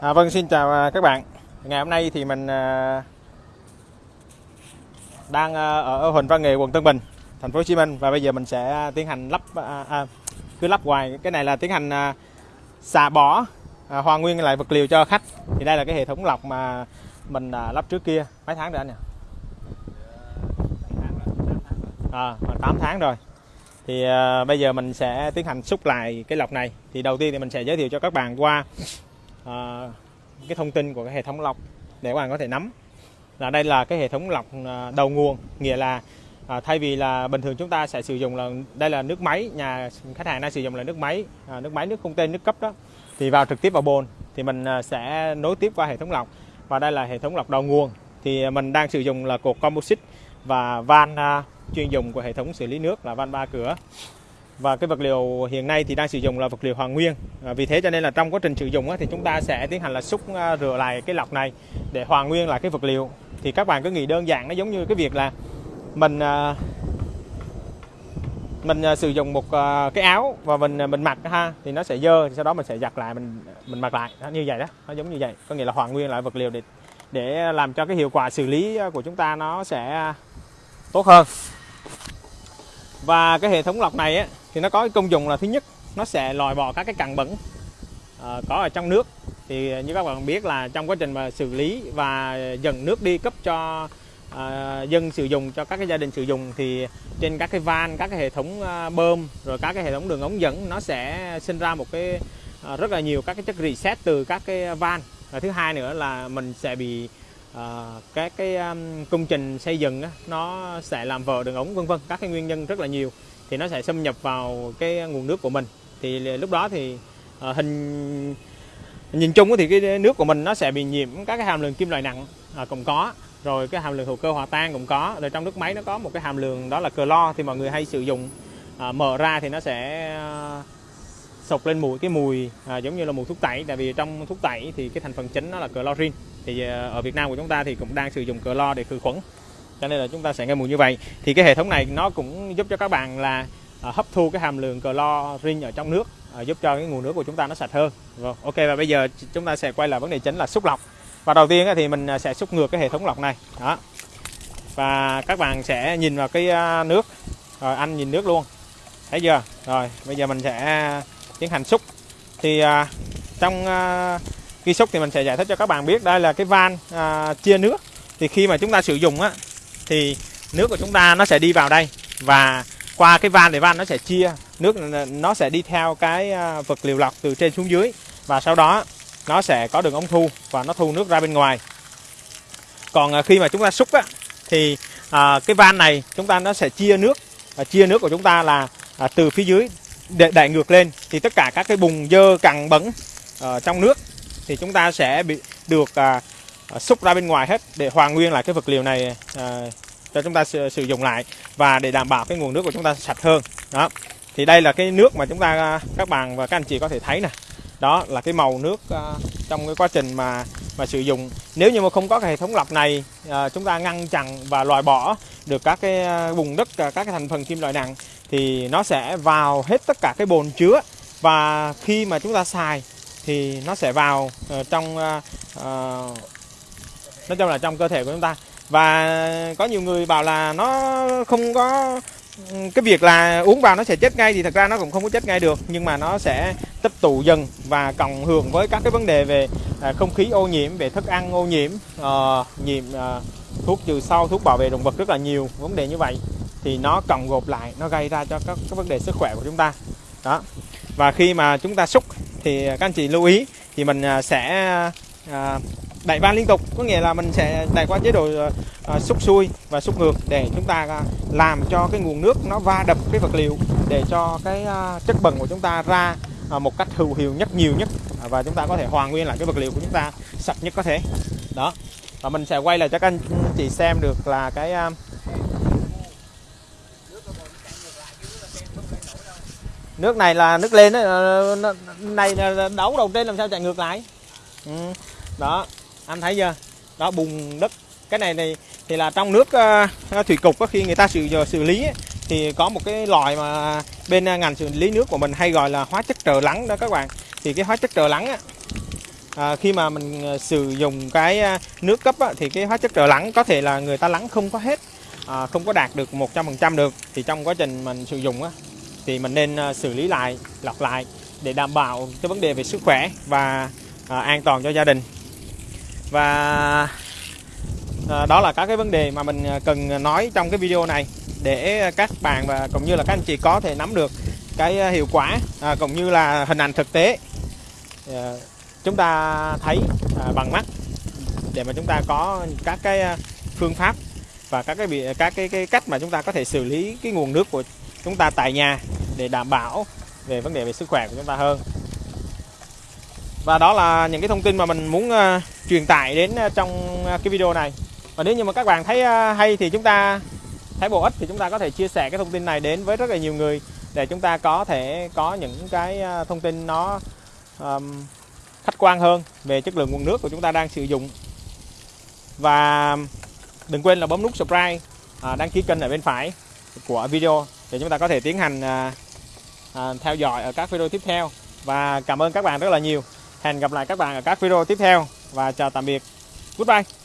À, vâng xin chào à, các bạn. Ngày hôm nay thì mình à, đang à, ở Huỳnh Văn Nghệ quận Tân Bình thành phố Hồ Chí Minh. Và bây giờ mình sẽ tiến hành lắp à, à, cứ lắp hoài. Cái này là tiến hành à, xả bỏ à, hoàn nguyên lại vật liệu cho khách. Thì đây là cái hệ thống lọc mà mình à, lắp trước kia. Mấy tháng rồi anh nhỉ? À, 8 tháng rồi. Thì à, bây giờ mình sẽ tiến hành xúc lại cái lọc này. Thì đầu tiên thì mình sẽ giới thiệu cho các bạn qua à, cái thông tin của cái hệ thống lọc để các bạn có thể nắm là đây là cái hệ thống lọc ờ, đầu nguồn. Nghĩa là à, thay vì là bình thường chúng ta sẽ sử dụng là đây là nước máy nhà khách hàng đang sử dụng là nước máy à, nước máy nước không tên nước cấp đó thì vào trực tiếp vào bồn thì mình sẽ nối tiếp qua hệ thống lọc. Và đây là hệ thống lọc đầu nguồn. Thì mình đang sử dụng là cột composite và van à, chuyên dùng của hệ thống xử lý nước là van ba cửa và cái vật liệu hiện nay thì đang sử dụng là vật liệu hoàn nguyên. À, vì thế cho nên là trong quá trình sử dụng á, thì chúng ta sẽ tiến hành là xúc à, rửa lại cái lọc này để hoàn nguyên lại cái vật liệu. Thì các bạn cứ nghĩ đơn giản nó giống như cái việc là mình à, mình à, sử dụng một à, cái áo và mình à, mình mặc ha thì nó sẽ dơ thì sau đó mình sẽ giặt lại mình mình mặc lại. Đó, như vậy đó nó giống như vậy. Có nghĩa là hoàn nguyên lại vật liệu để để làm cho cái hiệu quả xử lý à, của chúng ta nó sẽ tốt hơn và cái hệ thống lọc này á, thì nó có cái công dụng là thứ nhất nó sẽ loại bỏ các cái cặn bẩn uh, có ở trong nước. Thì như các bạn biết là trong quá trình mà xử lý và dần nước đi cấp cho uh, dân sử dụng cho các cái gia đình sử dụng thì trên các cái van các cái hệ thống uh, bơm rồi các cái hệ thống đường ống dẫn nó sẽ sinh ra một cái uh, rất là nhiều các cái chất reset từ các cái van. Và thứ hai nữa là mình sẽ bị à, các cái um, công trình xây dựng á, nó sẽ làm vỡ đường ống vân vân các cái nguyên nhân rất là nhiều. Thì nó sẽ xâm nhập vào cái nguồn nước của mình. Thì lúc đó thì à, hình nhìn chung thì cái nước của mình nó sẽ bị nhiễm các cái hàm lượng kim loại nặng à, cũng có. Rồi cái hàm lượng hữu cơ hòa tan cũng có. Rồi trong nước máy nó có một cái hàm lượng đó là clo thì mọi người hay sử dụng. À, mở ra thì nó sẽ à, sộc lên mùi cái mùi à, giống như là mùi thuốc tẩy. Tại vì trong thuốc tẩy thì cái thành phần chính nó là clorin thì à, ở Việt Nam của chúng ta thì cũng đang sử dụng clo để khử khuẩn. Cho nên là chúng ta sẽ nghe mùi như vậy. Thì cái hệ thống này nó cũng giúp cho các bạn là à, hấp thu cái hàm lượng clorin ở trong nước à, giúp cho cái nguồn nước của chúng ta nó sạch hơn. Rồi ok và bây giờ chúng ta sẽ quay lại vấn đề chính là xúc lọc. Và đầu tiên thì mình à, sẽ xúc ngược cái hệ thống lọc này. Đó. Và các bạn sẽ nhìn vào cái à, nước. Rồi anh nhìn nước luôn. Thấy chưa? Rồi bây giờ mình sẽ tiến hành xúc. Thì à, trong à, khi xúc thì mình sẽ giải thích cho các bạn biết đây là cái van à, chia nước. Thì khi mà chúng ta sử dụng á thì nước của chúng ta nó sẽ đi vào đây và qua cái van thì van nó sẽ chia nước nó sẽ đi theo cái à, vật liệu lọc từ trên xuống dưới và sau đó nó sẽ có đường ống thu và nó thu nước ra bên ngoài. Còn à, khi mà chúng ta xúc á thì à, cái van này chúng ta nó sẽ chia nước và chia nước của chúng ta là à, từ phía dưới để đẩy ngược lên thì tất cả các cái bùng dơ cặn bẩn uh, trong nước thì chúng ta sẽ bị được uh, xúc ra bên ngoài hết để hoàn nguyên lại cái vật liệu này uh, cho chúng ta sử, sử dụng lại và để đảm bảo cái nguồn nước của chúng ta sạch hơn. Đó. Thì đây là cái nước mà chúng ta các bạn và các anh chị có thể thấy nè. Đó là cái màu nước uh, trong cái quá trình mà mà sử dụng. Nếu như mà không có cái hệ thống lọc này à, chúng ta ngăn chặn và loại bỏ được các cái à, bùn đất à, các cái thành phần kim loại nặng thì nó sẽ vào hết tất cả cái bồn chứa. Và khi mà chúng ta xài thì nó sẽ vào uh, trong uh, nói chung là trong cơ thể của chúng ta. Và có nhiều người bảo là nó không có cái việc là uống vào nó sẽ chết ngay thì thật ra nó cũng không có chết ngay được nhưng mà nó sẽ tích tụ dần và cộng hưởng với các cái vấn đề về à, không khí ô nhiễm về thức ăn ô nhiễm uh, nhiễm uh, thuốc trừ sâu thuốc bảo vệ động vật rất là nhiều vấn đề như vậy thì nó cộng gộp lại nó gây ra cho các, các vấn đề sức khỏe của chúng ta. Đó. Và khi mà chúng ta xúc thì à, các anh chị lưu ý thì mình à, sẽ uh, đẩy van liên tục. Có nghĩa là mình sẽ đẩy qua chế độ ờ, ờ, xúc xuôi và xúc ngược để chúng ta ờ, làm cho cái nguồn nước nó va đập cái vật liệu để cho cái chất bẩn của chúng ta ra một cách hữu hiệu nhất, nhiều nhất à, và chúng ta có thể hoàn nguyên lại cái vật liệu của chúng ta sạch nhất có thể. Đó. Và mình sẽ quay lại cho các anh chị xem được là cái nước này là nước lên đấy này đấu đầu trên làm sao chạy ngược lại. Ừ. đó anh thấy chưa? Đó bùn đất. Cái này này thì là trong nước uh, thủy cục có khi người ta xử ờ, xử lý ấy, thì có một cái loại mà bên ngành xử lý nước của mình hay gọi là hóa chất trợ lắng đó các bạn. Thì cái hóa chất trợ lắng á, à, khi mà mình sử dụng cái nước cấp á, thì cái hóa chất trợ lắng có thể là người ta lắng không có hết à, không có đạt được 100% được. Thì trong quá trình mình sử dụng á, thì mình nên xử lý lại lọc lại để đảm bảo cái vấn đề về sức khỏe và à, an toàn cho gia đình và à, đó là các cái vấn đề mà mình à, cần nói trong cái video này để các bạn và cũng như là các anh chị có thể nắm được cái à, hiệu quả à, cũng như là hình ảnh thực tế. À, chúng ta thấy à, bằng mắt để mà chúng ta có các cái phương pháp và các cái bị các cái, cái cách mà chúng ta có thể xử lý cái nguồn nước của chúng ta tại nhà để đảm bảo về vấn đề về sức khỏe của chúng ta hơn và đó là những cái thông tin mà mình muốn uh, truyền tải đến uh, trong uh, cái video này. Và nếu như mà các bạn thấy uh, hay thì chúng ta thấy bổ ích thì chúng ta có thể chia sẻ cái thông tin này đến với rất là nhiều người để chúng ta có thể có những cái uh, thông tin nó um, khách quan hơn về chất lượng nguồn nước của chúng ta đang sử dụng. Và đừng quên là bấm nút subscribe à, đăng ký kênh ở bên phải của video để chúng ta có thể tiến hành à, à, theo dõi ở các video tiếp theo. Và cảm ơn các bạn rất là nhiều hẹn gặp lại các bạn ở các video tiếp theo và chào tạm biệt. Goodbye.